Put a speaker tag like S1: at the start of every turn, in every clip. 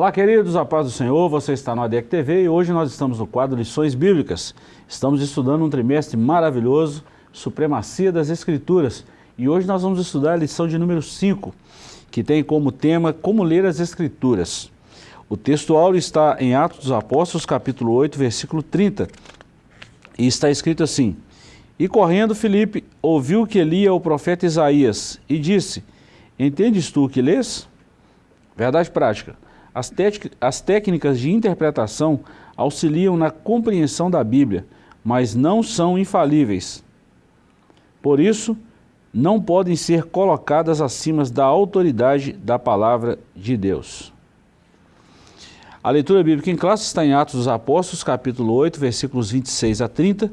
S1: Olá, queridos, a paz do Senhor, você está no ADEC TV e hoje nós estamos no quadro Lições Bíblicas. Estamos estudando um trimestre maravilhoso, Supremacia das Escrituras, e hoje nós vamos estudar a lição de número 5, que tem como tema Como Ler as Escrituras. O texto áureo está em Atos dos Apóstolos, capítulo 8, versículo 30, e está escrito assim, E correndo Filipe ouviu que lia o profeta Isaías, e disse, Entendes tu o que lês? Verdade prática. As, as técnicas de interpretação auxiliam na compreensão da Bíblia, mas não são infalíveis. Por isso, não podem ser colocadas acima da autoridade da palavra de Deus. A leitura bíblica em classe está em Atos dos Apóstolos, capítulo 8, versículos 26 a 30,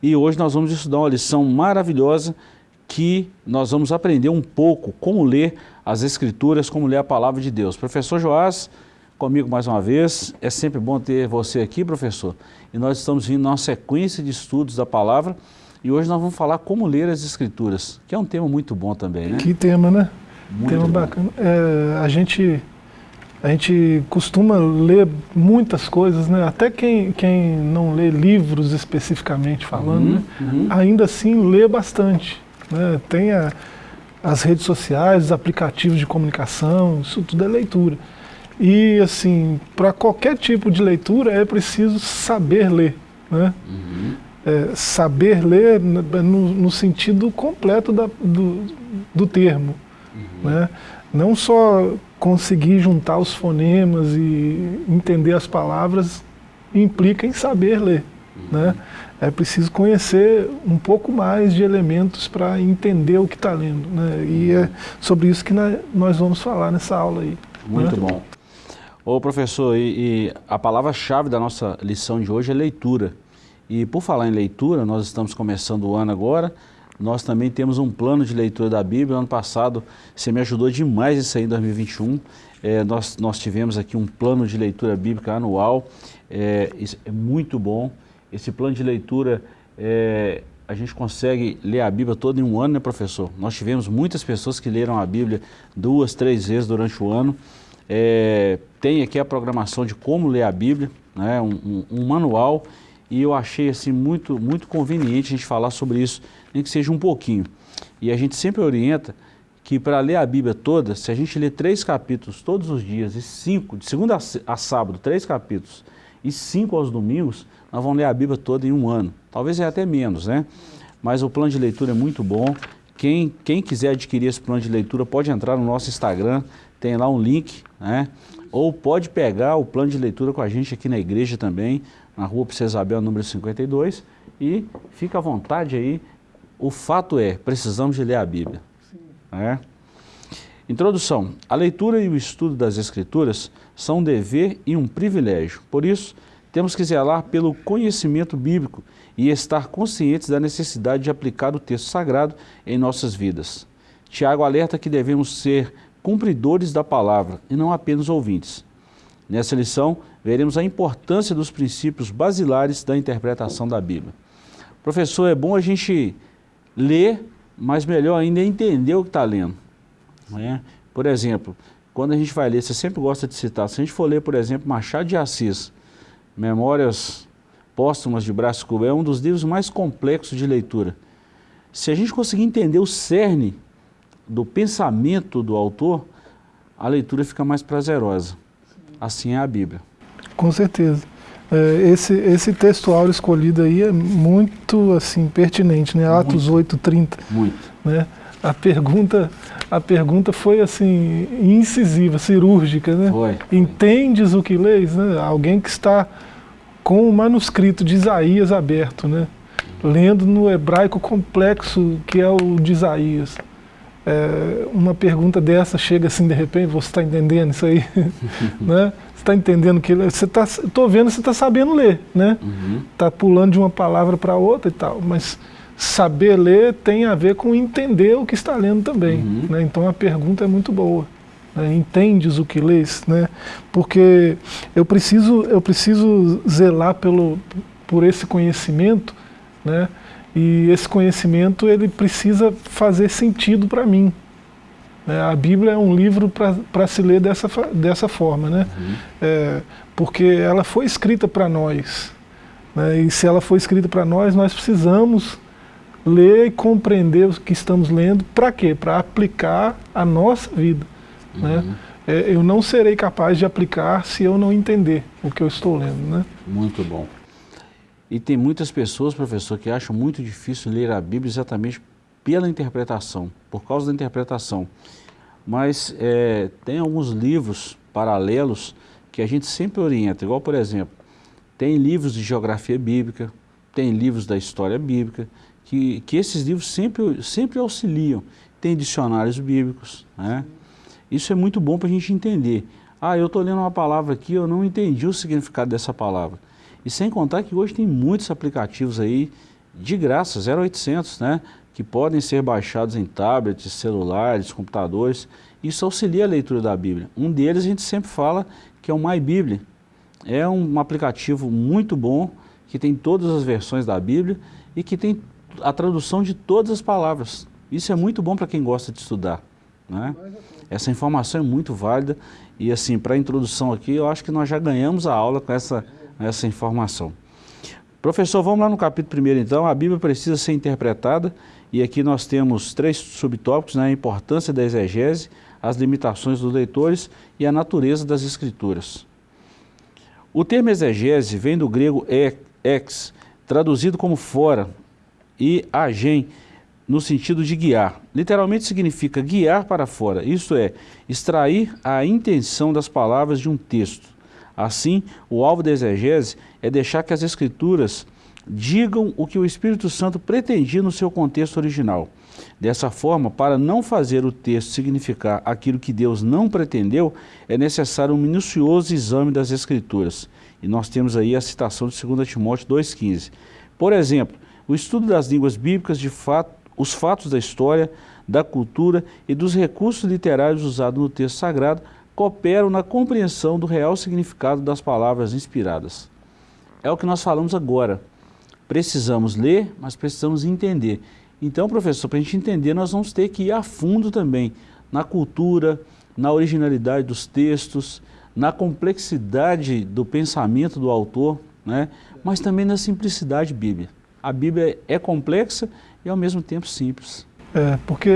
S1: e hoje nós vamos estudar uma lição maravilhosa que nós vamos aprender um pouco como ler as Escrituras, como ler a Palavra de Deus. Professor Joás, comigo mais uma vez, é sempre bom ter você aqui, professor, e nós estamos vindo numa sequência de estudos da Palavra, e hoje nós vamos falar como ler as Escrituras, que é um tema muito bom também, né?
S2: Que tema, né? Muito tema bom. bacana. É, a gente a gente costuma ler muitas coisas, né? até quem, quem não lê livros especificamente falando, uhum, né? uhum. ainda assim lê bastante. Né? Tem a, as redes sociais, os aplicativos de comunicação, isso tudo é leitura. E assim, para qualquer tipo de leitura é preciso saber ler. Né? Uhum. É, saber ler no, no, sentido completo da, do, do termo. Uhum. Né? Não só conseguir juntar os fonemas e entender as palavras implica em saber ler. Né? É preciso conhecer um pouco mais de elementos para entender o que está lendo. Né? E é sobre isso que nós vamos falar nessa aula aí.
S1: Muito né? bom. Ô professor, e, e a palavra-chave da nossa lição de hoje é leitura. E por falar em leitura, nós estamos começando o ano agora, nós também temos um plano de leitura da Bíblia. Ano passado você me ajudou demais isso aí em 2021. É, nós, nós tivemos aqui um plano de leitura bíblica anual. É, é muito bom. Esse plano de leitura, é, a gente consegue ler a Bíblia toda em um ano, né professor? Nós tivemos muitas pessoas que leram a Bíblia duas, três vezes durante o ano. É, tem aqui a programação de como ler a Bíblia, né? um, um, um manual e eu achei assim muito, muito conveniente a gente falar sobre isso, nem que seja um pouquinho. E a gente sempre orienta que para ler a Bíblia toda, se a gente ler três capítulos todos os dias, e cinco, de segunda a sábado, três capítulos, e cinco aos domingos, nós vamos ler a Bíblia toda em um ano. Talvez é até menos, né? Mas o plano de leitura é muito bom. Quem, quem quiser adquirir esse plano de leitura pode entrar no nosso Instagram, tem lá um link, né? Ou pode pegar o plano de leitura com a gente aqui na igreja também, na rua Princesa Isabel, número 52, e fica à vontade aí. O fato é, precisamos de ler a Bíblia. É? Introdução. A leitura e o estudo das Escrituras são um dever e um privilégio. Por isso, temos que zelar pelo conhecimento bíblico e estar conscientes da necessidade de aplicar o texto sagrado em nossas vidas. Tiago alerta que devemos ser cumpridores da palavra e não apenas ouvintes. Nessa lição, veremos a importância dos princípios basilares da interpretação da Bíblia. Professor, é bom a gente ler, mas melhor ainda é entender o que está lendo. É? Por exemplo, quando a gente vai ler, você sempre gosta de citar, se a gente for ler, por exemplo, Machado de Assis, Memórias Póstumas de Brás Cubas, é um dos livros mais complexos de leitura. Se a gente conseguir entender o cerne do pensamento do autor, a leitura fica mais prazerosa. Assim é a Bíblia.
S2: Com certeza. É, esse, esse texto áureo escolhido aí é muito assim, pertinente, né? Atos 8:30. Muito. Né? A pergunta, a pergunta foi assim, incisiva, cirúrgica, né? Foi. Entendes o que leis? Né? Alguém que está com o manuscrito de Isaías aberto, né? Lendo no hebraico complexo que é o de Isaías é, uma pergunta dessa chega assim de repente, você está entendendo isso aí? né? Você está entendendo que você está, estou vendo você está sabendo ler, né? Está uhum. pulando de uma palavra para outra e tal, mas saber ler tem a ver com entender o que está lendo também, uhum. né? Então a pergunta é muito boa. Né? Entendes o que lês, né? Porque eu preciso eu preciso zelar pelo por esse conhecimento, né? E esse conhecimento ele precisa fazer sentido para mim. Né? A Bíblia é um livro para se ler dessa, dessa forma, né? Uhum. É, porque ela foi escrita para nós. Né? E se ela foi escrita para nós, nós precisamos ler e compreender o que estamos lendo. Para quê? Para aplicar a nossa vida. Né? Uhum. Né? É, eu não serei capaz de aplicar se eu não entender o que eu estou lendo. Né?
S1: Muito bom. E tem muitas pessoas, professor, que acham muito difícil ler a Bíblia exatamente pela interpretação, por causa da interpretação. Mas é, tem alguns livros paralelos que a gente sempre orienta, igual por exemplo, tem livros de geografia bíblica, tem livros da história bíblica, que, que esses livros sempre, sempre auxiliam. Tem dicionários bíblicos, né? Isso é muito bom para a gente entender. Ah, eu estou lendo uma palavra aqui, eu não entendi o significado dessa palavra. E sem contar que hoje tem muitos aplicativos aí de graça, 0800, né? que podem ser baixados em tablets, celulares, computadores. Isso auxilia a leitura da Bíblia. Um deles a gente sempre fala que é o MyBíblia. É um aplicativo muito bom, que tem todas as versões da Bíblia e que tem a tradução de todas as palavras. Isso é muito bom para quem gosta de estudar. Né? Essa informação é muito válida e assim, para a introdução aqui, eu acho que nós já ganhamos a aula com essa, essa informação. Professor, vamos lá no capítulo primeiro então, a Bíblia precisa ser interpretada e aqui nós temos três subtópicos, né? a importância da exegese, as limitações dos leitores e a natureza das escrituras. O termo exegese vem do grego ex, traduzido como fora, e agen, no sentido de guiar. Literalmente significa guiar para fora, isto é, extrair a intenção das palavras de um texto. Assim, o alvo da exegese é deixar que as escrituras digam o que o Espírito Santo pretendia no seu contexto original. Dessa forma, para não fazer o texto significar aquilo que Deus não pretendeu, é necessário um minucioso exame das Escrituras. E nós temos aí a citação de 2 Timóteo 2,15. Por exemplo, o estudo das línguas bíblicas, de fato, os fatos da história, da cultura e dos recursos literários usados no texto sagrado cooperam na compreensão do real significado das palavras inspiradas. É o que nós falamos agora. Precisamos ler, mas precisamos entender. Então, professor, para a gente entender, nós vamos ter que ir a fundo também na cultura, na originalidade dos textos, na complexidade do pensamento do autor, né? mas também na simplicidade bíblica. A Bíblia é complexa e ao mesmo tempo simples.
S2: É, porque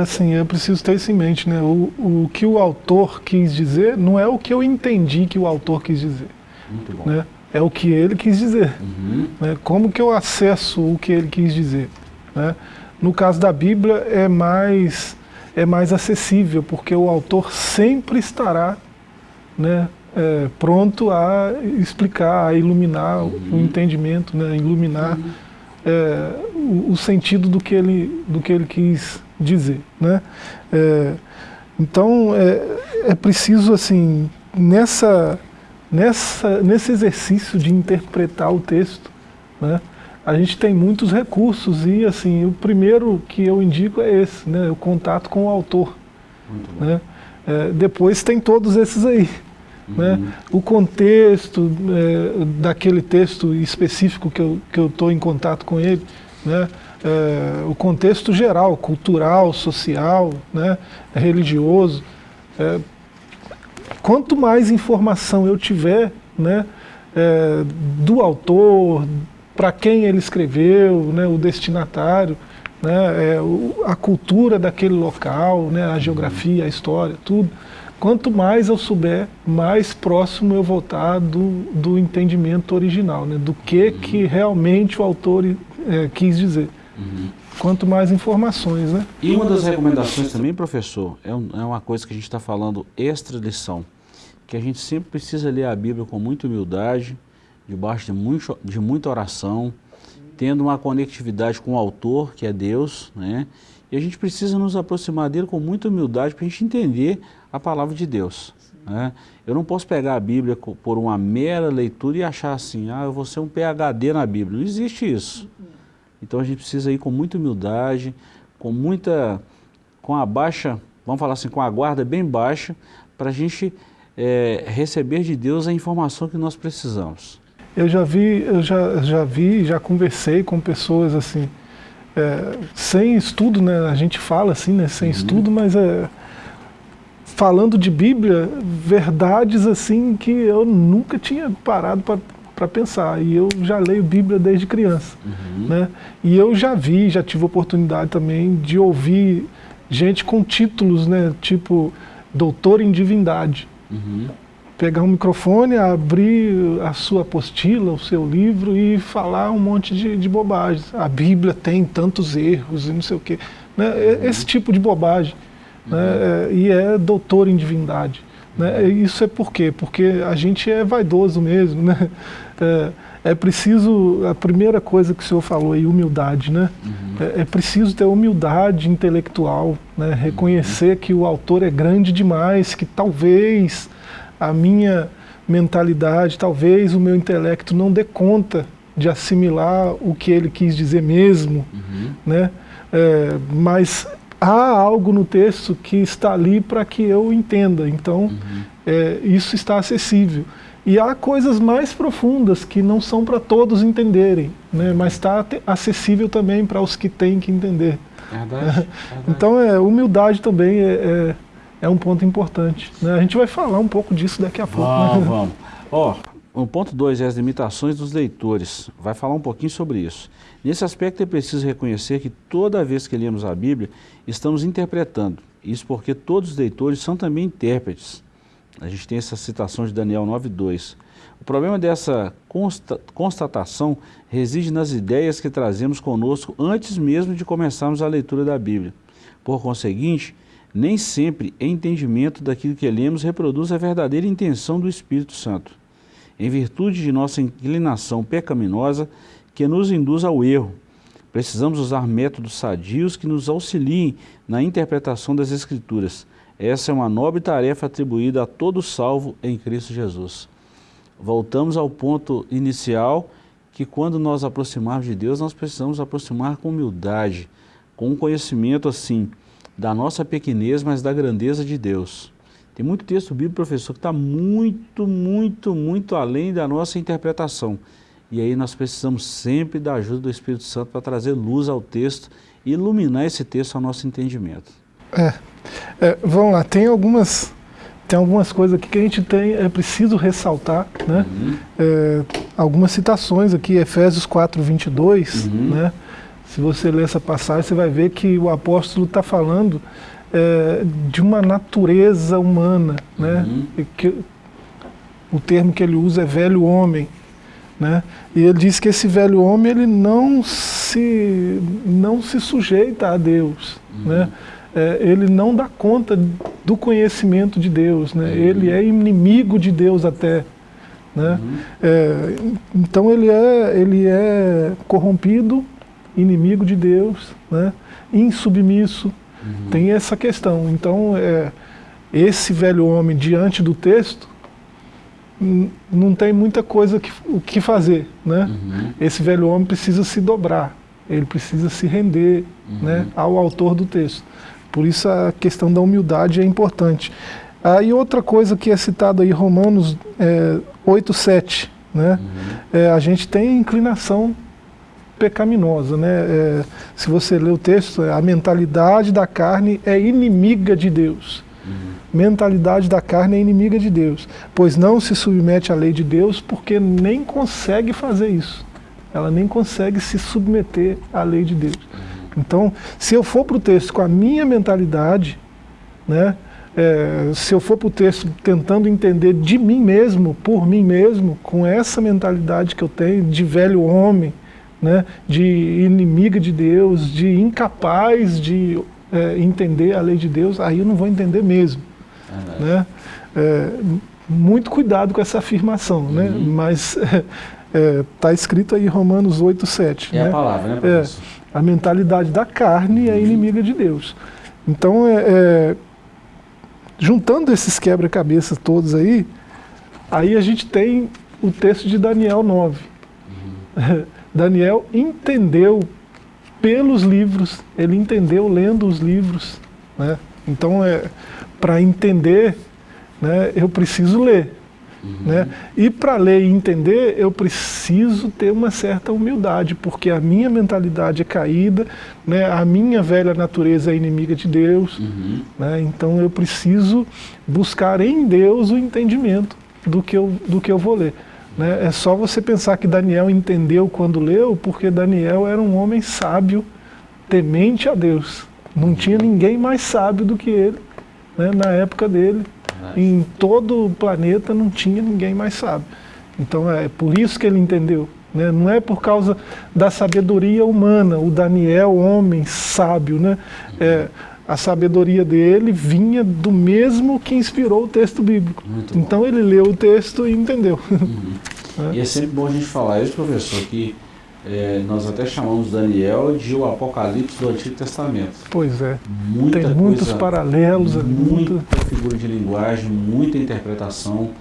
S2: assim, eu preciso ter isso em mente, né? O, o que o autor quis dizer não é o que eu entendi que o autor quis dizer. Muito bom. Né? É o que ele quis dizer. Uhum. Né? Como que eu acesso o que ele quis dizer? Né? No caso da Bíblia é mais, é mais acessível, porque o autor sempre estará né, é, pronto a explicar, a iluminar uhum. o entendimento, né, iluminar uhum é, o, o, sentido do que ele, do que ele quis dizer. Né? É, então, é, é preciso, assim, nessa, nessa, nesse exercício de interpretar o texto, né, a gente tem muitos recursos e, assim, o primeiro que eu indico é esse, né, o contato com o autor. Né? É, depois tem todos esses aí. Né? Uhum. O contexto é, daquele texto específico que eu estou em contato com ele, né? É, o contexto geral, cultural, social, né? religioso. É, quanto mais informação eu tiver né? É, do autor, para quem ele escreveu, né? o destinatário, né? É, a cultura daquele local, né? a geografia, a história, tudo quanto mais eu souber, mais próximo eu vou estar do, do entendimento original, né? do que, uhum. que realmente o autor é, quis dizer. Uhum. Quanto mais informações. Né?
S1: E uma das recomendações também, professor, é, um, é uma coisa que a gente está falando extra lição, que a gente sempre precisa ler a Bíblia com muita humildade, debaixo de, muito, de muita oração, tendo uma conectividade com o autor, que é Deus, né? E a gente precisa nos aproximar dele com muita humildade para a gente entender a palavra de Deus. Né? Eu não posso pegar a Bíblia por uma mera leitura e achar assim, ah, eu vou ser um PHD na Bíblia. Não existe isso. Então a gente precisa ir com muita humildade, com muita, com a baixa, vamos falar assim, com a guarda bem baixa, para a gente é, receber de Deus a informação que nós precisamos.
S2: Eu já vi, eu já, já vi, já conversei com pessoas assim, é, sem estudo, né? A gente fala assim, né? Sem uhum. estudo, mas é, falando de Bíblia, verdades assim que eu nunca tinha parado para pensar. E eu já leio Bíblia desde criança. Uhum. Né? E eu já vi, já tive oportunidade também de ouvir gente com títulos, né, tipo doutor em divindade. Uhum. Pegar um microfone, abrir a sua apostila, o seu livro e falar um monte de, de bobagens. A Bíblia tem tantos erros e não sei o quê. Né? Uhum. Esse tipo de bobagem. Né? Uhum. Né? E é doutor em divindade. Né? Isso é por quê? Porque a gente é vaidoso mesmo. Né? É, é preciso, a primeira coisa que o senhor falou aí, humildade, né? Uhum. É, é, preciso ter humildade intelectual, né? reconhecer uhum. que o autor é grande demais, que talvez a minha mentalidade, talvez o meu intelecto não dê conta de assimilar o que ele quis dizer mesmo, uhum. né? É, mas há algo no texto que está ali para que eu entenda, então uhum. é, isso está acessível. E há coisas mais profundas que não são para todos entenderem, né? mas está acessível também para os que têm que entender. Verdade, verdade. Então, é, humildade também é, é, é, um ponto importante. Né? A gente vai falar um pouco disso daqui a pouco.
S1: Vamos, né? vamos. Ó, o ponto 2 é as limitações dos leitores. Vai falar um pouquinho sobre isso. Nesse aspecto é preciso reconhecer que toda vez que lemos a Bíblia, estamos interpretando. Isso porque todos os leitores são também intérpretes. A gente tem essa citação de Daniel 9.2. O problema dessa consta constatação reside nas ideias que trazemos conosco antes mesmo de começarmos a leitura da Bíblia. Por conseguinte, nem sempre entendimento daquilo que lemos reproduz a verdadeira intenção do Espírito Santo. Em virtude de nossa inclinação pecaminosa que nos induz ao erro, precisamos usar métodos sadios que nos auxiliem na interpretação das Escrituras, essa é uma nobre tarefa atribuída a todo salvo em Cristo Jesus. Voltamos ao ponto inicial, que quando nós aproximarmos de Deus, nós precisamos aproximar com humildade, com um conhecimento assim, da nossa pequenez, mas da grandeza de Deus. Tem muito texto bíblico, professor, que está muito, muito, muito além da nossa interpretação. E aí nós precisamos sempre da ajuda do Espírito Santo para trazer luz ao texto e iluminar esse texto ao nosso entendimento.
S2: É, é, vamos lá, tem algumas, tem algumas coisas aqui que a gente tem, é preciso ressaltar, né? Uhum. É, algumas citações aqui, Efésios 4, 22, uhum. né? Se você ler essa passagem, você vai ver que o apóstolo está falando é, de uma natureza humana, né? Uhum. Que, o termo que ele usa é velho homem, né? E ele diz que esse velho homem ele não se não se sujeita a Deus, né? é, ele não dá conta do conhecimento de Deus, né? Uhum. ele é inimigo de Deus até. Né? Uhum. É, então ele é, ele é corrompido, inimigo de Deus, né? insubmisso, uhum. tem essa questão. Então é, esse velho homem diante do texto não tem muita coisa que, o que fazer. Né? Uhum. Esse velho homem precisa se dobrar, ele precisa se render né, uhum. ao autor do texto. Por isso a questão da humildade é importante. Ah, e outra coisa que é citada aí, Romanos é, 8, 7, né? Uhum. É, a gente tem inclinação pecaminosa, né? É, se você ler o texto, a mentalidade da carne é inimiga de Deus. Uhum. Mentalidade da carne é inimiga de Deus, pois não se submete à lei de Deus porque nem consegue fazer isso. Ela nem consegue se submeter à lei de Deus. Então, se eu for para o texto com a minha mentalidade, né, é, se eu for para o texto tentando entender de mim mesmo, por mim mesmo, com essa mentalidade que eu tenho de velho homem, né, de inimiga de Deus, de incapaz de é, entender a lei de Deus, aí eu não vou entender mesmo. Uhum. Né? É, muito cuidado com essa afirmação, né? uhum. né? mas está é, tá escrito aí em Romanos 8, 7.
S1: É
S2: né?
S1: a palavra, né, professor?
S2: É, a mentalidade da carne é inimiga de Deus. Então, é, é, juntando esses quebra-cabeças todos aí, aí a gente tem o texto de Daniel 9. Uhum. Daniel entendeu pelos livros, ele entendeu lendo os livros. Né? Então, é, para entender, né, eu preciso ler. Uhum. Né? E para ler e entender, eu preciso ter uma certa humildade, porque a minha mentalidade é caída, né? a minha velha natureza é inimiga de Deus, uhum. né? então eu preciso buscar em Deus o entendimento do que eu, do que eu vou ler. Né? É só você pensar que Daniel entendeu quando leu, porque Daniel era um homem sábio, temente a Deus. Não tinha ninguém mais sábio do que ele né? na época dele. Em todo o planeta não tinha ninguém mais sábio. Então é por isso que ele entendeu. Né? Não é por causa da sabedoria humana, o Daniel, homem sábio, né? É, a sabedoria dele vinha do mesmo que inspirou o texto bíblico. Muito então bom. ele leu o texto e entendeu.
S1: Uhum. é. E é sempre bom a gente falar isso, professor, que é, nós até chamamos Daniel de o Apocalipse do Antigo Testamento.
S2: Pois é. Muita Tem muitos coisa, paralelos.
S1: Muita muito... figura de linguagem, muita interpretação,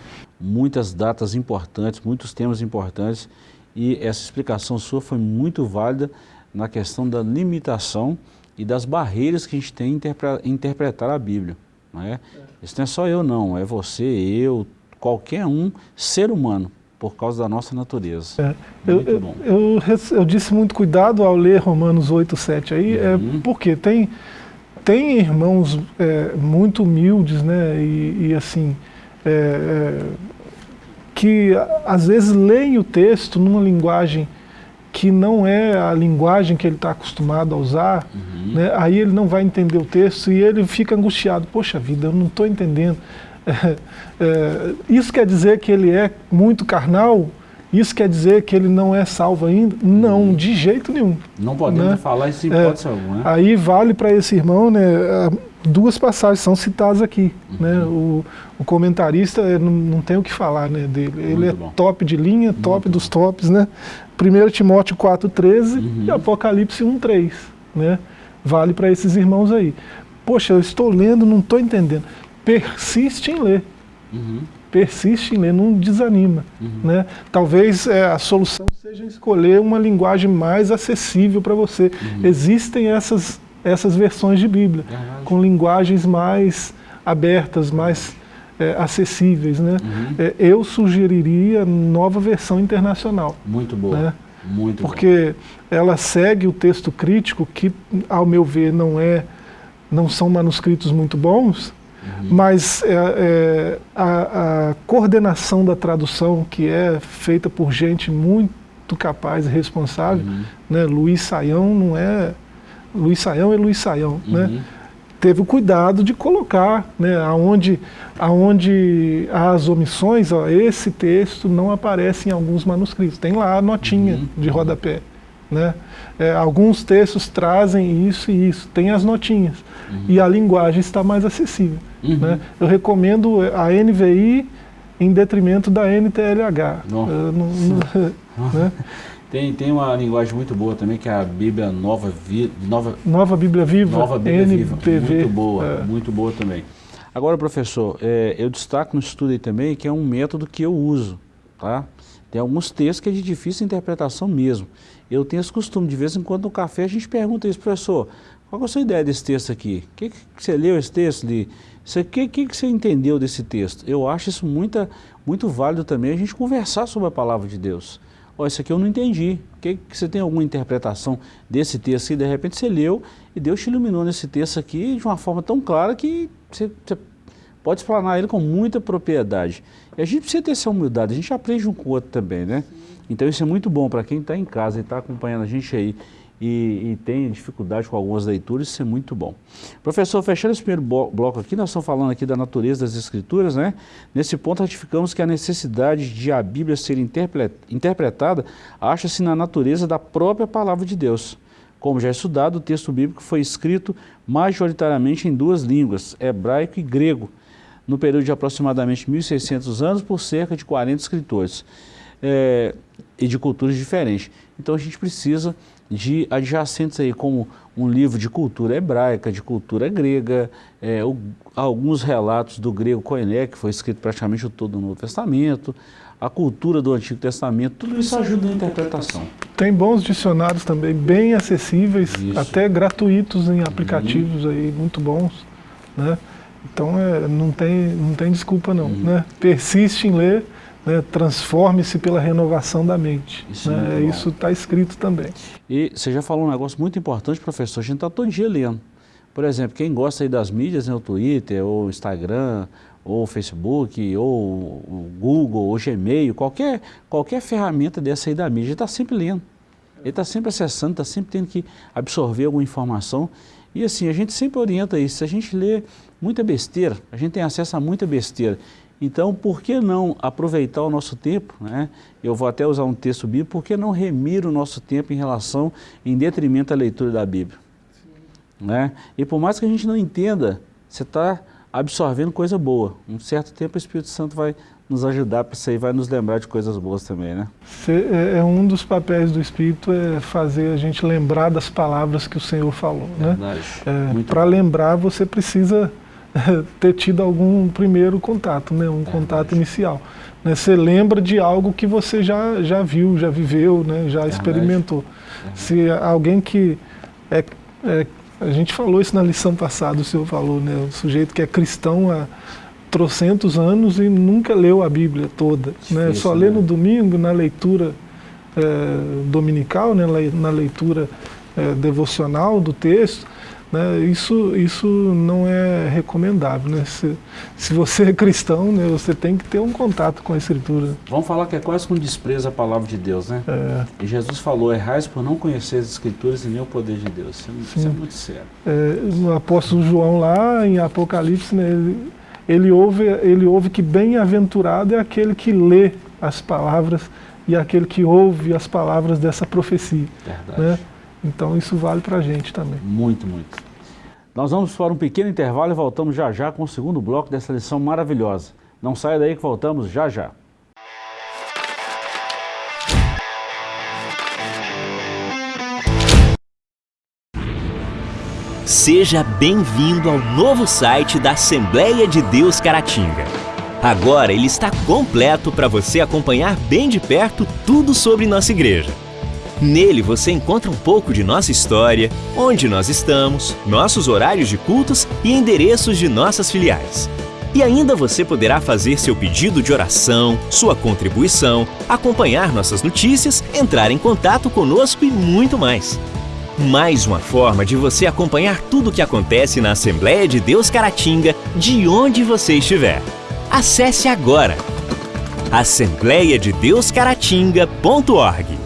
S1: muitas datas importantes, muitos temas importantes. E essa explicação sua foi muito válida na questão da limitação e das barreiras que a gente tem em interpretar a Bíblia. Não é? Isso não é só eu não, é você, eu, qualquer um ser humano por causa da nossa natureza. É.
S2: Eu, eu, eu, eu, disse muito cuidado ao ler Romanos 8, 7 aí, é uhum. é porque tem, tem irmãos é, muito humildes, né, e, e assim, é, é, que às vezes leem o texto numa linguagem que não é a linguagem que ele está acostumado a usar, uhum. né, aí ele não vai entender o texto e ele fica angustiado, poxa vida, eu não estou entendendo. É, é, isso quer dizer que ele é muito carnal? Isso quer dizer que ele não é salvo ainda? Não, de jeito nenhum.
S1: Não podemos né? falar isso em é, hipótese alguma. Né?
S2: Aí vale para esse irmão, né, duas passagens são citadas aqui. Uhum. Né? O, o comentarista não, não, tem o que falar né, dele. Ele Muito é bom. top de linha, top Muito dos tops. Né? 1 Timóteo 4,13 uhum. e Apocalipse 1,3. Né? Vale para esses irmãos aí. Poxa, eu estou lendo, não estou entendendo persiste em ler. Uhum. Persiste em ler, não desanima. Uhum. Né? Talvez é, a solução seja escolher uma linguagem mais acessível para você. Uhum. Existem essas, essas versões de Bíblia, com linguagens mais abertas, mais é, acessíveis. Né? Uhum. É, eu sugeriria nova versão internacional.
S1: Muito boa. Né? Muito
S2: Porque ela segue o texto crítico, que, ao meu ver, não, é, não são manuscritos muito bons, Uhum. Mas é, é, a, a, coordenação da tradução, que é feita por gente muito capaz e responsável, uhum. né? Luiz Saião não é... Luiz Saião é Luiz Saião, né? uhum. né? Teve o cuidado de colocar, né, aonde, aonde as omissões, ó, esse texto não aparece em alguns manuscritos. Tem lá a notinha uhum. de rodapé. Né? É, alguns textos trazem isso e isso, tem as notinhas. Uhum. E a linguagem está mais acessível. Uhum. Né? Eu recomendo a NVI em detrimento da NTLH. Uh,
S1: né? Tem, tem uma linguagem muito boa também, que é a Bíblia Nova, Vi,
S2: Nova, Nova Bíblia Viva,
S1: Nova Bíblia NPV. Viva. Muito boa, é. muito boa também. Agora, professor, é, eu destaco no estudo aí também que é um método que eu uso. Tá? Tem alguns textos que é de difícil interpretação mesmo. Eu tenho esse costume, de vez em quando no café a gente pergunta isso, professor, qual é a sua ideia desse texto aqui? O que, que você leu esse texto? O que, que, que você entendeu desse texto? Eu acho isso muita, muito válido também a gente conversar sobre a palavra de Deus. Ó, isso aqui eu não entendi. Que, que você tem alguma interpretação desse texto e de repente você leu e Deus te iluminou nesse texto aqui de uma forma tão clara que você, você pode explanar ele com muita propriedade. E a gente precisa ter essa humildade, a gente aprende um com o outro também, né? Então isso é muito bom para quem está em casa e está acompanhando a gente aí e, e, tem dificuldade com algumas leituras, isso é muito bom. Professor, fechando esse primeiro bloco aqui, nós estamos falando aqui da natureza das escrituras, né? Nesse ponto ratificamos que a necessidade de a Bíblia ser interpretada acha-se na natureza da própria palavra de Deus. Como já é estudado, o texto bíblico foi escrito majoritariamente em duas línguas, hebraico e grego, no período de aproximadamente 1.600 anos por cerca de 40 escritores é, e de culturas diferentes. Então a gente precisa de adjacentes aí, como um livro de cultura hebraica, de cultura grega, é, o, alguns relatos do grego Koiné, que foi escrito praticamente todo o Novo Testamento, a cultura do Antigo Testamento, tudo isso ajuda na interpretação.
S2: Tem bons dicionários também, bem acessíveis, isso. até gratuitos em aplicativos uhum. aí, muito bons. Né? Então é, não, tem, não tem desculpa não. Uhum. Né? Persiste em ler, né? transforme-se pela renovação da mente. Isso né? está escrito também.
S1: E você já falou um negócio muito importante, professor, a gente está todo dia lendo. Por exemplo, quem gosta das mídias, né, o Twitter, ou Instagram, ou Facebook, ou o Google, ou Gmail, qualquer, qualquer ferramenta dessa aí da mídia, ele está sempre lendo. Ele está sempre acessando, está sempre tendo que absorver alguma informação. E assim, a gente sempre orienta isso. Se a gente lê muita besteira, a gente tem acesso a muita besteira. Então, por que não aproveitar o nosso tempo, né? eu vou até usar um texto bíblico, por que não remir o nosso tempo em relação, em detrimento à leitura da Bíblia? Né? E por mais que a gente não entenda, você está absorvendo coisa boa. Um certo tempo o Espírito Santo vai nos ajudar para isso aí, vai nos lembrar de coisas boas também, né?
S2: É, é um dos papéis do Espírito é fazer a gente lembrar das palavras que o Senhor falou, né? Né? É, para lembrar você precisa ter tido algum primeiro contato, né? Um contato inicial. Né? Você lembra de algo que você já, já viu, já viveu, né? já experimentou. Se alguém que é, é a gente falou isso na lição passada, o senhor falou, né? O sujeito que é cristão há trocentos anos e nunca leu a Bíblia toda. né? Só lê no né? domingo, na leitura é, dominical, né? na leitura é, devocional do texto. Né, isso, isso não é recomendável. Né? Se, se você é cristão, né, você tem que ter um contato com a Escritura.
S1: Vamos falar que é quase com desprezo a palavra de Deus, né? É. E Jesus falou, errais por não conhecer as Escrituras e nem o poder de Deus. Isso, é, é muito sério.
S2: É, o apóstolo João lá em Apocalipse, né, ele, ele, ouve, ele ouve que bem-aventurado é aquele que lê as palavras e aquele que ouve as palavras dessa profecia. Verdade. Né? Então isso vale para a gente também.
S1: Muito, muito. Nós vamos para um pequeno intervalo e voltamos já já com o segundo bloco dessa lição maravilhosa. Não saia daí que voltamos já já.
S3: Seja bem-vindo ao novo site da Assembleia de Deus Caratinga. Agora ele está completo para você acompanhar bem de perto tudo sobre nossa igreja. Nele você encontra um pouco de nossa história, onde nós estamos, nossos horários de cultos e endereços de nossas filiais. E ainda você poderá fazer seu pedido de oração, sua contribuição, acompanhar nossas notícias, entrar em contato conosco e muito mais. Mais uma forma de você acompanhar tudo o que acontece na Assembleia de Deus Caratinga, de onde você estiver. Acesse agora assembleiadedeuscaratinga.org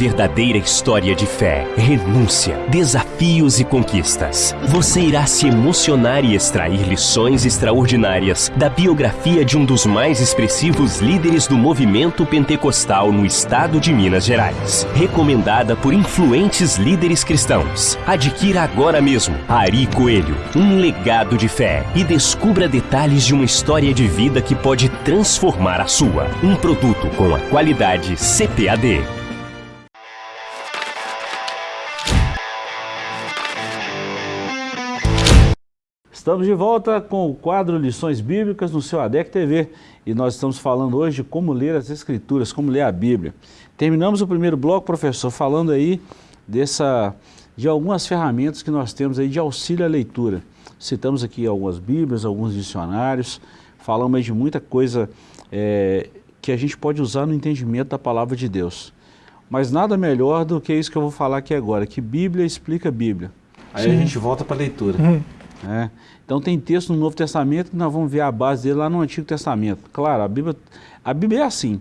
S3: verdadeira história de fé, renúncia, desafios e conquistas. Você irá se emocionar e extrair lições extraordinárias da biografia de um dos mais expressivos líderes do movimento pentecostal no estado de Minas Gerais. Recomendada por influentes líderes cristãos. Adquira agora mesmo Ari Coelho, um legado de fé e descubra detalhes de uma história de vida que pode transformar a sua. Um produto com a qualidade CPAD.
S1: Estamos de volta com o quadro Lições Bíblicas no seu ADEC TV e nós estamos falando hoje de como ler as Escrituras, como ler a Bíblia. Terminamos o primeiro bloco, professor, falando aí dessa, de algumas ferramentas que nós temos aí de auxílio à leitura. Citamos aqui algumas Bíblias, alguns dicionários, falamos aí de muita coisa é, que a gente pode usar no entendimento da Palavra de Deus. Mas nada melhor do que isso que eu vou falar aqui agora, que Bíblia explica Bíblia. Aí Sim. a gente volta para a leitura. Uhum. É. Então tem texto no Novo Testamento que nós vamos ver a base dele lá no Antigo Testamento. Claro, a Bíblia, a Bíblia é assim.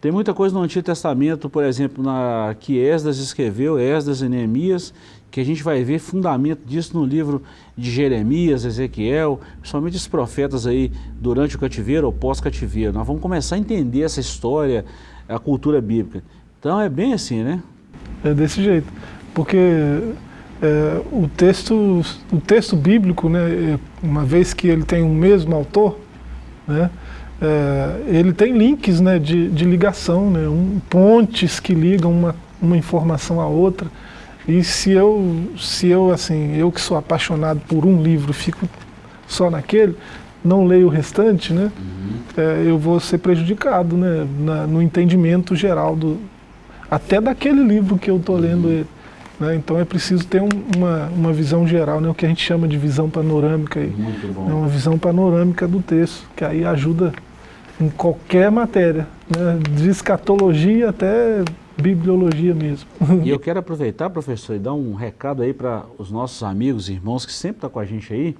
S1: Tem muita coisa no Antigo Testamento, por exemplo, na, que Esdras escreveu, Esdras e Neemias, que a gente vai ver fundamento disso no livro de Jeremias, Ezequiel, principalmente os profetas aí durante o cativeiro ou pós-cativeiro. Nós vamos começar a entender essa história, a cultura bíblica. Então é bem assim, né?
S2: É desse jeito, porque é, o, texto, o texto bíblico, né, uma vez que ele tem o mesmo autor, né, é, ele tem links né, de, de ligação, né, um, pontes que ligam uma, uma informação à outra. E se eu, se eu, assim, eu que sou apaixonado por um livro, fico só naquele, não leio o restante, né, uhum. é, eu vou ser prejudicado né, na, no entendimento geral, do, até daquele livro que eu estou lendo uhum. ele. Né? Então é preciso ter um, uma, uma visão geral, né? o que a gente chama de visão panorâmica. Aí, né? Uma visão panorâmica do texto, que aí ajuda em qualquer matéria, né? de escatologia até bibliologia mesmo.
S1: E eu quero aproveitar, professor, e dar um recado aí para os nossos amigos e irmãos que sempre estão tá com a gente aí.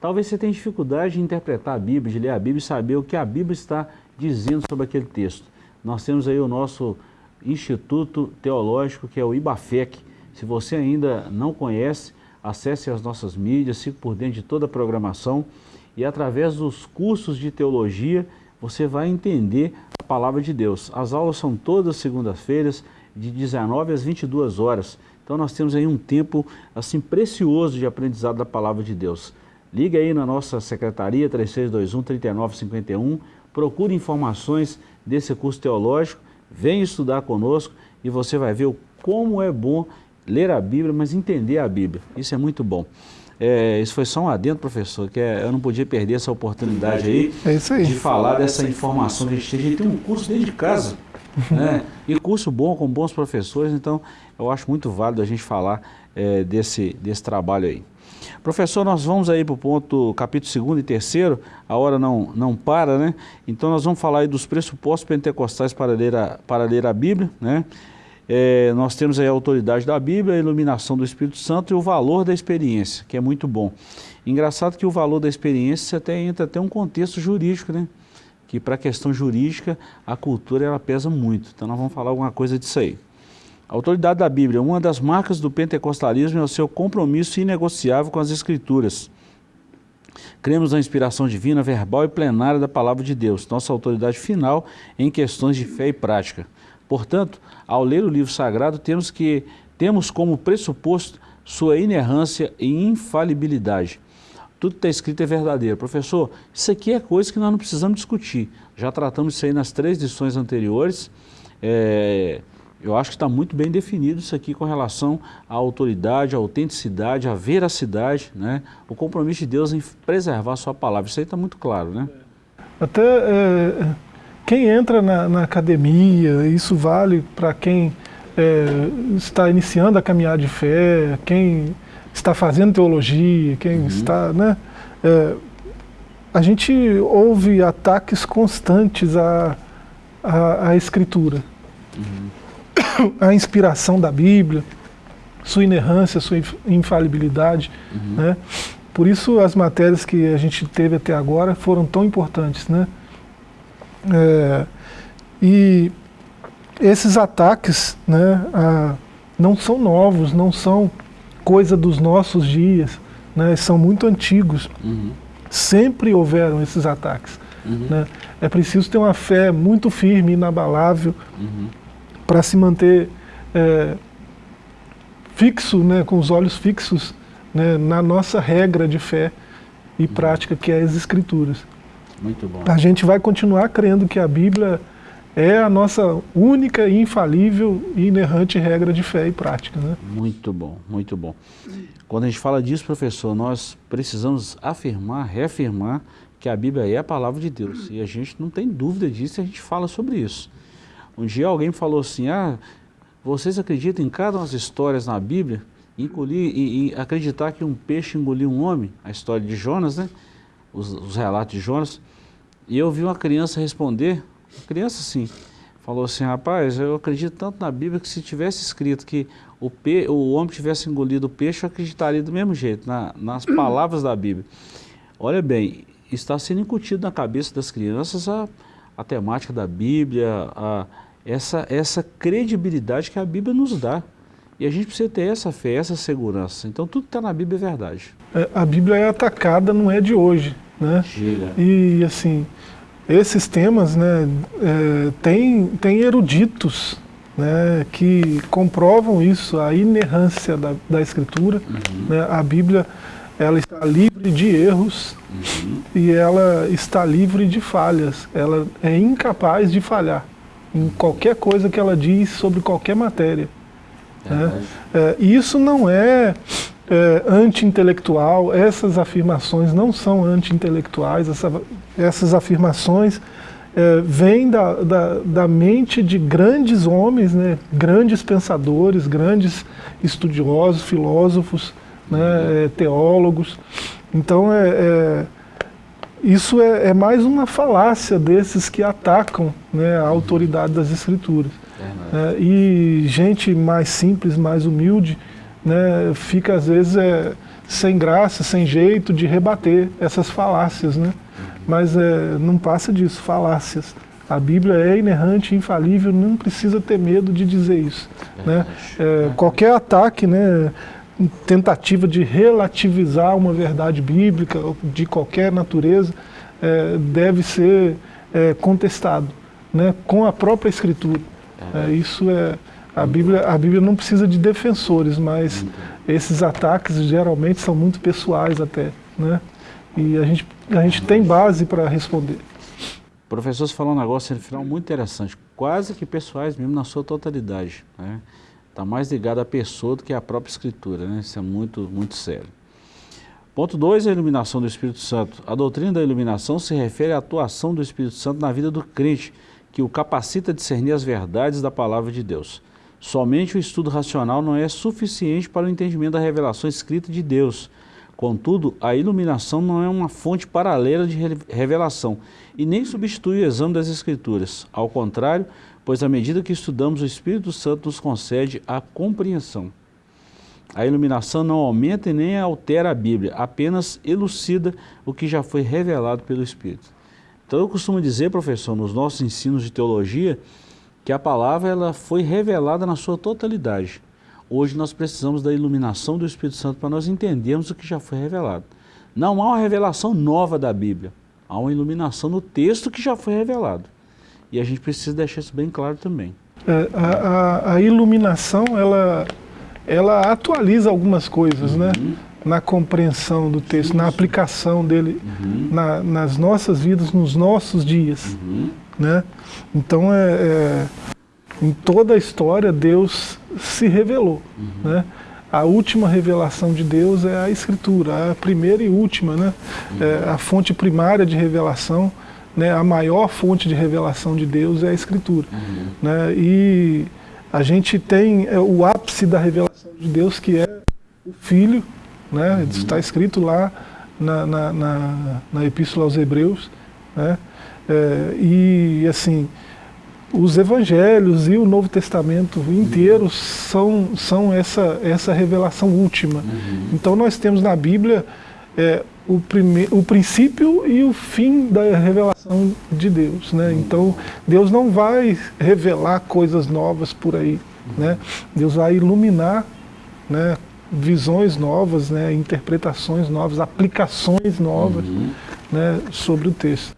S1: Talvez você tenha dificuldade de interpretar a Bíblia, de ler a Bíblia e saber o que a Bíblia está dizendo sobre aquele texto. Nós temos aí o nosso Instituto Teológico, que é o IBAFEC, se você ainda não conhece, acesse as nossas mídias, fique por dentro de toda a programação e através dos cursos de teologia você vai entender a palavra de Deus. As aulas são todas segundas-feiras, de 19 às 22 horas. Então nós temos aí um tempo assim precioso de aprendizado da palavra de Deus. Liga aí na nossa secretaria 3621-3951, procure informações desse curso teológico, venha estudar conosco e você vai ver como é bom ler a Bíblia, mas entender a Bíblia. Isso é muito bom. É, isso foi só um adendo, professor, que é, eu não podia perder essa oportunidade aí,
S2: é aí,
S1: de falar dessa informação que a gente tem. A gente tem um curso dentro de casa, né? e curso bom, com bons professores, então eu acho muito válido a gente falar é, desse, desse trabalho aí. Professor, nós vamos aí para o ponto, capítulo 2 e 3, a hora não, não para, né? Então nós vamos falar aí dos pressupostos pentecostais para ler a, para ler a Bíblia, né? É, nós temos aí a autoridade da Bíblia, a iluminação do Espírito Santo e o valor da experiência, que é muito bom. Engraçado que o valor da experiência até entra até um contexto jurídico, né? Que para a questão jurídica, a cultura ela pesa muito. Então nós vamos falar alguma coisa disso aí. A autoridade da Bíblia, uma das marcas do pentecostalismo é o seu compromisso inegociável com as Escrituras. Cremos na inspiração divina, verbal e plenária da palavra de Deus, nossa autoridade final em questões de fé e prática. Portanto, ao ler o livro sagrado, temos, que, temos como pressuposto sua inerrância e infalibilidade. Tudo que está escrito é verdadeiro. Professor, isso aqui é coisa que nós não precisamos discutir. Já tratamos isso aí nas três lições anteriores. É, eu acho que está muito bem definido isso aqui com relação à autoridade, à autenticidade, à veracidade, né? o compromisso de Deus em preservar a sua palavra. Isso aí está muito claro, né?
S2: Até é, quem entra na, na academia, isso vale para quem é, está iniciando a caminhada de fé, quem está fazendo teologia, quem uhum. está, né? É, a gente ouve ataques constantes à, à, à escritura, uhum. à inspiração da Bíblia, sua inerrância, sua infalibilidade, uhum. né? Por isso as matérias que a gente teve até agora foram tão importantes, né? É, e esses ataques né, a, não são novos, não são coisa dos nossos dias, né, são muito antigos. Uhum. Sempre houveram esses ataques. Uhum. Né? É preciso ter uma fé muito firme, inabalável, uhum. para se manter é, fixo, né, com os olhos fixos né, na nossa regra de fé e uhum. prática, que é as Escrituras.
S1: Muito bom.
S2: A gente vai continuar crendo que a Bíblia é a nossa única, infalível e inerrante regra de fé e prática. Né?
S1: Muito bom, muito bom. Quando a gente fala disso, professor, nós precisamos afirmar, reafirmar que a Bíblia é a palavra de Deus. E a gente não tem dúvida disso, a gente fala sobre isso. Um dia alguém falou assim, ah, vocês acreditam em cada uma das histórias na Bíblia? Engolir, e, e acreditar que um peixe engoliu um homem, a história de Jonas, né? os, os relatos de Jonas, e eu vi uma criança responder, uma criança assim, falou assim, rapaz, eu acredito tanto na Bíblia que se tivesse escrito que o, pe o homem tivesse engolido o peixe, eu acreditaria do mesmo jeito, na, nas palavras da Bíblia. Olha bem, está sendo incutido na cabeça das crianças a, a temática da Bíblia, a, essa, essa credibilidade que a Bíblia nos dá. E a gente precisa ter essa fé, essa segurança. Então tudo que está na Bíblia é verdade.
S2: É, a Bíblia é atacada, não é de hoje. Né?
S1: Gira.
S2: E assim, esses temas, né, é, tem, tem eruditos né, que comprovam isso, a inerrância da, da Escritura. Uhum. Né, a Bíblia ela está livre de erros uhum. e ela está livre de falhas. Ela é incapaz de falhar em qualquer coisa que ela diz sobre qualquer matéria. Né? É, isso não é, é anti-intelectual, essas afirmações não são anti-intelectuais, essa, essas afirmações é, vêm da, da, da, mente de grandes homens, né? grandes pensadores, grandes estudiosos, filósofos, né? É, teólogos. Então, é, é isso é, é, mais uma falácia desses que atacam né, a autoridade das escrituras. É, e gente mais simples, mais humilde, né, fica às vezes é, sem graça, sem jeito de rebater essas falácias. Né? Uhum. Mas é, não passa disso, falácias. A Bíblia é inerrante, infalível, não precisa ter medo de dizer isso. Né? É, qualquer ataque, né, tentativa de relativizar uma verdade bíblica de qualquer natureza é, deve ser é, contestado né, com a própria Escritura. É, isso é a Bíblia. A Bíblia não precisa de defensores, mas esses ataques geralmente são muito pessoais até, né? E a gente a gente tem base para responder.
S1: Professor, você falou um negócio no final muito interessante, quase que pessoais mesmo na sua totalidade, né? Está mais ligado à pessoa do que à própria escritura, né? Isso é muito, muito sério. Ponto 2, a iluminação do Espírito Santo. A doutrina da iluminação se refere à atuação do Espírito Santo na vida do crente, que o capacita a discernir as verdades da palavra de Deus. Somente o estudo racional não é suficiente para o entendimento da revelação escrita de Deus. Contudo, a iluminação não é uma fonte paralela de revelação e nem substitui o exame das Escrituras. Ao contrário, pois à medida que estudamos, o Espírito Santo nos concede a compreensão. A iluminação não aumenta e nem altera a Bíblia, apenas elucida o que já foi revelado pelo Espírito. Então eu costumo dizer, professor, nos nossos ensinos de teologia, que a palavra ela foi revelada na sua totalidade. Hoje nós precisamos da iluminação do Espírito Santo para nós entendermos o que já foi revelado. Não há uma revelação nova da Bíblia, há uma iluminação no texto que já foi revelado. E a gente precisa deixar isso bem claro também.
S2: É, a, a, a, iluminação, ela, ela atualiza algumas coisas, né? uhum. né? na compreensão do texto, na aplicação dele uhum. na, nas nossas vidas, nos nossos dias. Uhum. Né? Então, é, é, em toda a história, Deus se revelou. Uhum. Né? A última revelação de Deus é a Escritura, a primeira e última, né? É a fonte primária de revelação, né? a maior fonte de revelação de Deus é a Escritura. Uhum. Né? E a gente tem é, o ápice da revelação de Deus, que é o Filho, né? Uhum. Está escrito lá na, na, na, na Epístola aos Hebreus. Né? É, e assim, os evangelhos e o Novo Testamento inteiro uhum. são, são essa, essa revelação última. Uhum. Então nós temos na Bíblia é, o, prime, o princípio e o fim da revelação de Deus. Né? Então Deus não vai revelar coisas novas por aí. Né? Deus vai iluminar né, visões novas, né, interpretações novas, aplicações novas uhum. né, sobre o texto.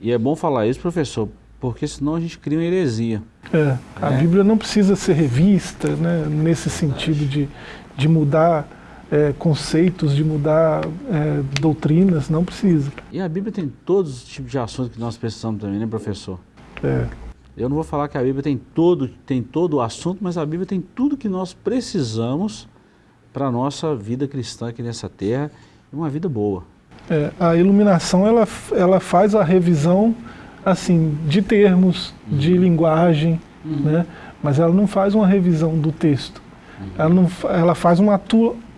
S1: E é bom falar isso, professor, porque senão a gente cria uma heresia.
S2: É, a é. Bíblia não precisa ser revista né, nesse sentido de, de mudar é, conceitos, de mudar é, doutrinas, não precisa.
S1: E a Bíblia tem todos os tipos de assuntos que nós precisamos também, né, professor?
S2: É.
S1: Eu não vou falar que a Bíblia tem todo, tem todo o assunto, mas a Bíblia tem tudo que nós precisamos para a nossa vida cristã aqui nessa terra uma vida boa.
S2: É, a iluminação ela, ela faz a revisão assim de termos, uhum. de linguagem, uhum. né? mas ela não faz uma revisão do texto. Uhum. Ela, não, ela faz uma,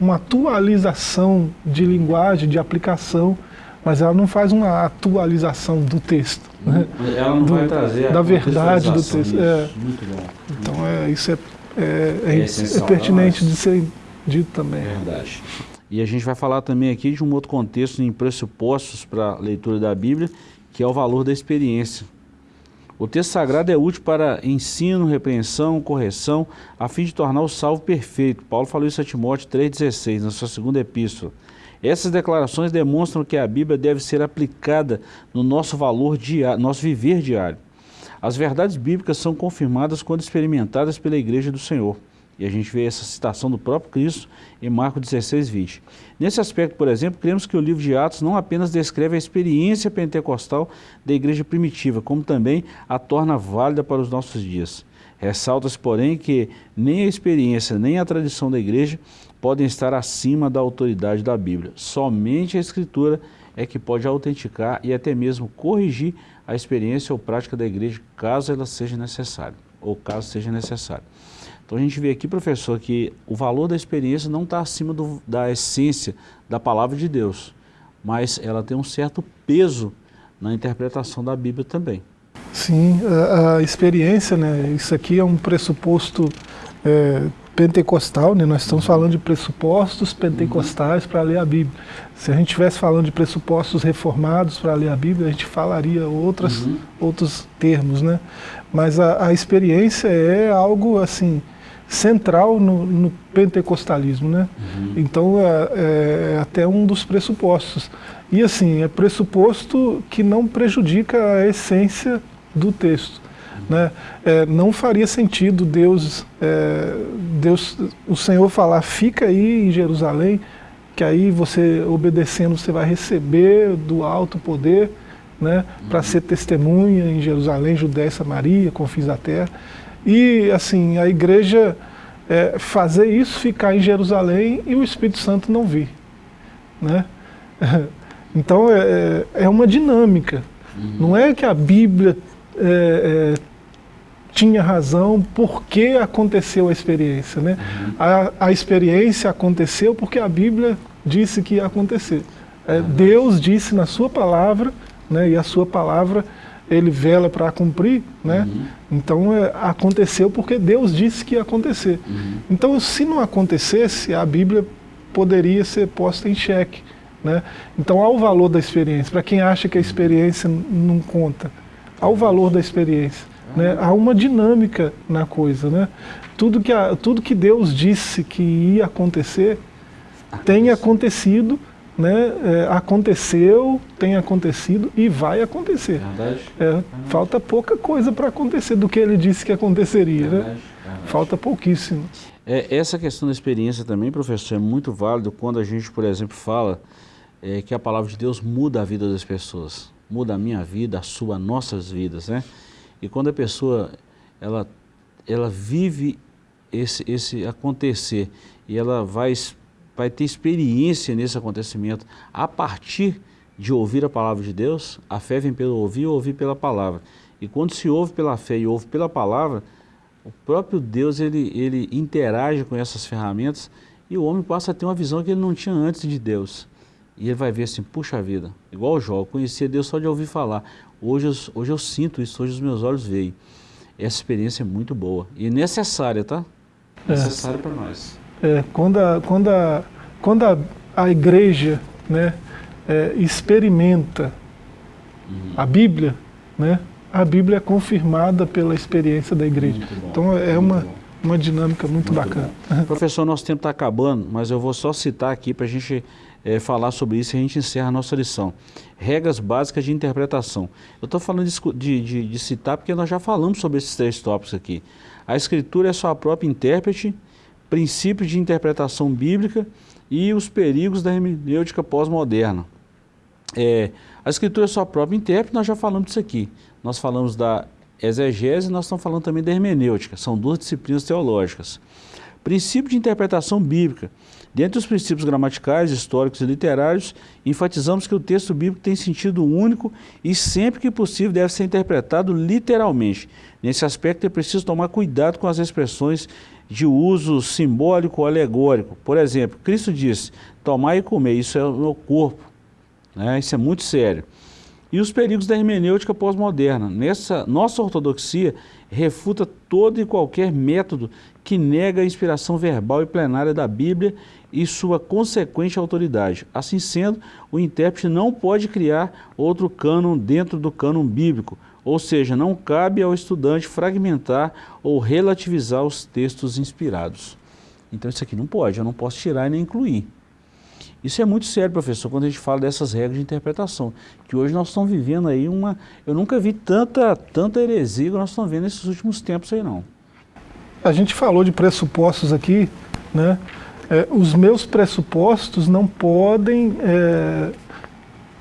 S2: uma atualização de linguagem, de aplicação, mas ela não faz uma atualização do texto. Né?
S1: Ela não do, vai trazer
S2: da verdade do texto. É. Muito bom. Então é, isso é, é, é, é, é pertinente de ser dito também.
S1: Verdade. E a gente vai falar também aqui de um outro contexto em pressupostos para a leitura da Bíblia, que é o valor da experiência. O texto sagrado é útil para ensino, repreensão, correção, a fim de tornar o salvo perfeito. Paulo falou isso a Timóteo 3,16, na sua segunda epístola. Essas declarações demonstram que a Bíblia deve ser aplicada no nosso valor diário, nosso viver diário. As verdades bíblicas são confirmadas quando experimentadas pela Igreja do Senhor. E a gente vê essa citação do próprio Cristo em Marcos 16, 20. Nesse aspecto, por exemplo, cremos que o livro de Atos não apenas descreve a experiência pentecostal da igreja primitiva, como também a torna válida para os nossos dias. Ressalta-se, porém, que nem a experiência nem a tradição da igreja podem estar acima da autoridade da Bíblia. Somente a Escritura é que pode autenticar e até mesmo corrigir a experiência ou prática da igreja, caso ela seja necessária, ou caso seja necessário. Então a gente vê aqui, professor, que o valor da experiência não está acima do, da essência da palavra de Deus, mas ela tem um certo peso na interpretação da Bíblia também.
S2: Sim, a, a experiência, né, isso aqui é um pressuposto é, pentecostal, né? nós estamos falando de pressupostos pentecostais uhum. para ler a Bíblia. Se a gente estivesse falando de pressupostos reformados para ler a Bíblia, a gente falaria outras, uhum. outros termos, né? Mas a, a experiência é algo assim central no, no pentecostalismo, né? Uhum. Então é, é, até um dos pressupostos. E assim, é pressuposto que não prejudica a essência do texto. Né? É, não faria sentido Deus, é, Deus, o Senhor falar, fica aí em Jerusalém, que aí você, obedecendo, você vai receber do alto poder, né, para ser testemunha em Jerusalém, Judéia e Samaria, confins da terra. E assim, a igreja é, fazer isso, ficar em Jerusalém e o Espírito Santo não vir. Né? Então é, é, é uma dinâmica. Uhum. Não é que a Bíblia é, é, tinha razão porque aconteceu a experiência. Né? Uhum. A, a, experiência aconteceu porque a Bíblia disse que ia acontecer. É, uhum. Deus disse na sua palavra, né, e a sua palavra ele vela para cumprir, né? Uhum. Então é, aconteceu porque Deus disse que ia acontecer. Uhum. Então se não acontecesse, a Bíblia poderia ser posta em xeque. Né? Então há o valor da experiência. Para quem acha que a experiência não conta, há o valor da experiência. Né? Há uma dinâmica na coisa. Né? Tudo, que a, tudo que Deus disse que ia acontecer tem acontecido né, é, aconteceu, tem acontecido e vai acontecer. É, falta pouca coisa para acontecer do que ele disse que aconteceria. Né? Verdade. Verdade. Falta pouquíssimo.
S1: É, essa questão da experiência também, professor, é muito válido quando a gente, por exemplo, fala é, que a palavra de Deus muda a vida das pessoas. Muda a minha vida, a sua, nossas vidas. Né? E quando a pessoa ela, ela vive esse, esse acontecer e ela vai vai ter experiência nesse acontecimento a partir de ouvir a palavra de Deus, a fé vem pelo ouvir e ouvir pela palavra. E quando se ouve pela fé e ouve pela palavra, o próprio Deus ele, ele interage com essas ferramentas e o homem passa a ter uma visão que ele não tinha antes de Deus. E ele vai ver assim, puxa vida, igual o Jó, eu conhecia Deus só de ouvir falar. Hoje eu, hoje eu sinto isso, hoje os meus olhos veem. Essa experiência é muito boa e necessária, tá?
S2: É. Necessária para nós. É, quando a, quando a, quando a, a igreja né, é, experimenta uhum. a Bíblia, né, a Bíblia é confirmada pela experiência da igreja. Então é uma, uma dinâmica muito, muito bacana.
S1: Bom. Professor, nosso tempo está acabando, mas eu vou só citar aqui para a gente é, falar sobre isso e a gente encerra a nossa lição. Regras básicas de interpretação. Eu estou falando de, de, de, citar porque nós já falamos sobre esses três tópicos aqui. A escritura é sua própria intérprete, princípios de interpretação bíblica e os perigos da hermenêutica pós-moderna. É, a escritura é sua própria intérprete, nós já falamos disso aqui. Nós falamos da exegese, nós estamos falando também da hermenêutica, são duas disciplinas teológicas. Princípio de interpretação bíblica. Dentre os princípios gramaticais, históricos e literários, enfatizamos que o texto bíblico tem sentido único e sempre que possível deve ser interpretado literalmente. Nesse aspecto é preciso tomar cuidado com as expressões de uso simbólico ou alegórico. Por exemplo, Cristo disse, tomar e comer, isso é o meu corpo. Né? Isso é muito sério. E os perigos da hermenêutica pós-moderna. Nessa nossa ortodoxia refuta todo e qualquer método que nega a inspiração verbal e plenária da Bíblia e sua consequente autoridade. Assim sendo, o intérprete não pode criar outro cânon dentro do cânon bíblico, Ou seja, não cabe ao estudante fragmentar ou relativizar os textos inspirados. Então isso aqui não pode, eu não posso tirar e nem incluir. Isso é muito sério, professor, quando a gente fala dessas regras de interpretação, que hoje nós estamos vivendo aí uma... Eu nunca vi tanta, tanta heresia que nós estamos vendo nesses últimos tempos aí, não.
S2: A gente falou de pressupostos aqui, né? É, os meus pressupostos não podem é,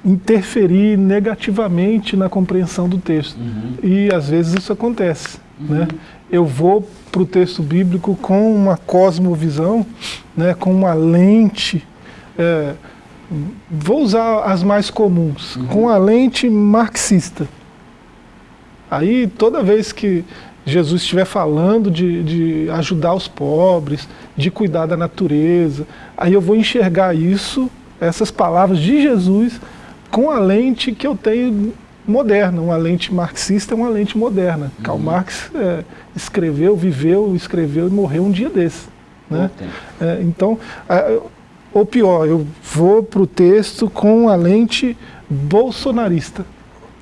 S2: interferir negativamente na compreensão do texto. Uhum. E às vezes isso acontece. Uhum. Né? Eu vou para o texto bíblico com uma cosmovisão, né, com uma lente é, vou usar as mais comuns, uhum. com a lente marxista. Aí toda vez que Jesus estiver falando de, de ajudar os pobres, de cuidar da natureza, aí eu vou enxergar isso, essas palavras de Jesus, com a lente que eu tenho moderna, uma lente marxista é uma lente moderna. Uhum. Karl Marx é, escreveu, viveu, escreveu e morreu um dia desse. Né? É, então, ou pior, eu vou para o texto com a lente bolsonarista,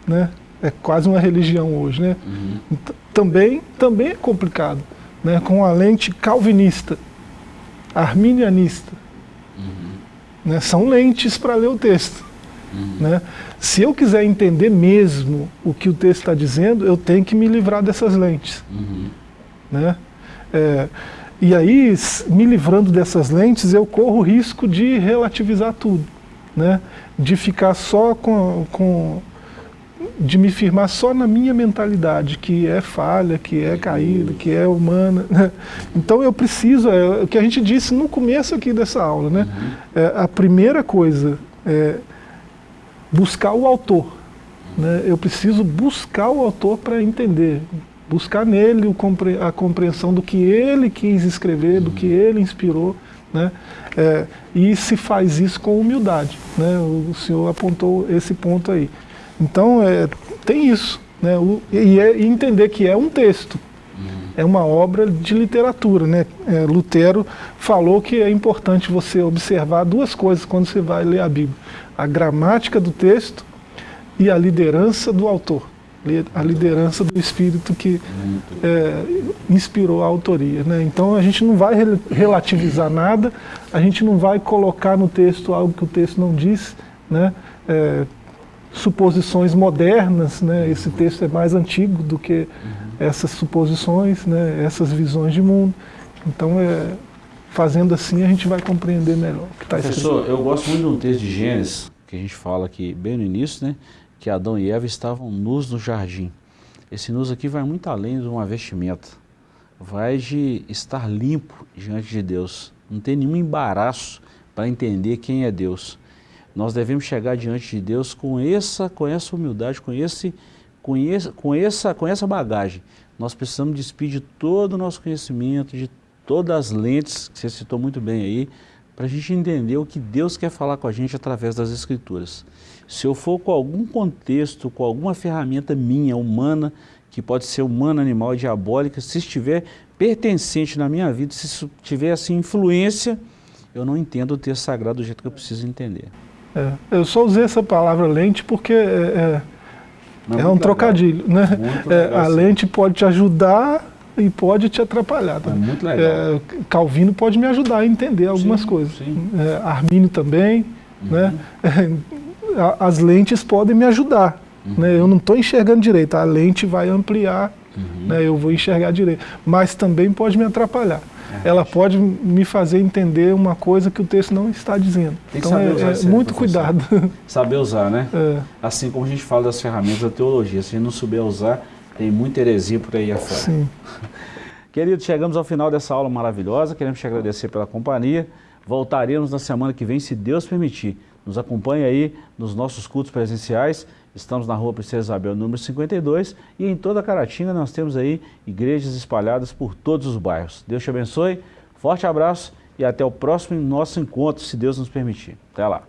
S2: né? É quase uma religião hoje, né? Uhum. Também, também é complicado, né? Com a lente calvinista, arminianista. Uhum. Né? São lentes para ler o texto. Uhum. Né? Se eu quiser entender mesmo o que o texto está dizendo, eu tenho que me livrar dessas lentes. Uhum. Né? É, e aí, me livrando dessas lentes, eu corro o risco de relativizar tudo, né? de ficar só com, com de me firmar só na minha mentalidade, que é falha, que é caída, que é humana. Né? Então eu preciso, é o que a gente disse no começo aqui dessa aula, né? Uhum. É, a primeira coisa é buscar o autor. Né? Eu preciso buscar o autor para entender buscar nele a compreensão do que ele quis escrever, do que ele inspirou, né? É, e se faz isso com humildade, né? O senhor apontou esse ponto aí. Então, é, tem isso, né? O, e, é, e, entender que é um texto, é uma obra de literatura, né? É, Lutero falou que é importante você observar duas coisas quando você vai ler a Bíblia. A gramática do texto e a liderança do autor a liderança do espírito que é, inspirou a autoria. Né? Então a gente não vai relativizar nada, a gente não vai colocar no texto algo que o texto não diz, né? É, suposições modernas, né? esse texto é mais antigo do que essas suposições, né? essas visões de mundo. Então, é, fazendo assim, a gente vai compreender melhor o que está escrito.
S1: Professor, eu gosto muito de um texto de Gênesis, que a gente fala aqui bem no início, né? que Adão e Eva estavam nus no jardim. Esse nus aqui vai muito além de uma vestimenta. Vai de estar limpo diante de Deus. Não tem nenhum embaraço para entender quem é Deus. Nós devemos chegar diante de Deus com essa, com essa humildade, com, esse, com, esse, com, essa, com essa bagagem. Nós precisamos despir de todo o nosso conhecimento, de todas as lentes, que você citou muito bem aí, para a gente entender o que Deus quer falar com a gente através das Escrituras. Se eu for com algum contexto, com alguma ferramenta minha, humana, que pode ser humana, animal, diabólica, se estiver pertencente na minha vida, se tiver assim influência, eu não entendo o texto sagrado do jeito que eu preciso entender.
S2: É, eu só usei essa palavra lente porque é, é, é um trocadilho. Né? É, a lente pode te ajudar e pode te atrapalhar. Tá?
S1: É muito legal. É,
S2: Calvino pode me ajudar a entender algumas sim, coisas. Sim. É, Armínio também. Uhum. Né? as lentes podem me ajudar. Uhum. Né? Eu não estou enxergando direito, a lente vai ampliar, uhum. né? eu vou enxergar direito. Mas também pode me atrapalhar. É, Ela pode me fazer entender uma coisa que o texto não está dizendo.
S1: Tem então é, é muito cuidado. Saber usar, né? É. Assim como a gente fala das ferramentas da teologia, se a gente não souber usar, tem muita heresia por aí afora. Sim. Querido, chegamos ao final dessa aula maravilhosa, queremos te agradecer pela companhia. Voltaremos na semana que vem, se Deus permitir. Nos acompanhe aí nos nossos cultos presenciais. Estamos na rua Princesa Isabel, número 52, e em toda Caratinga nós temos aí igrejas espalhadas por todos os bairros. Deus te abençoe, forte abraço e até o próximo nosso encontro, se Deus nos permitir. Até lá.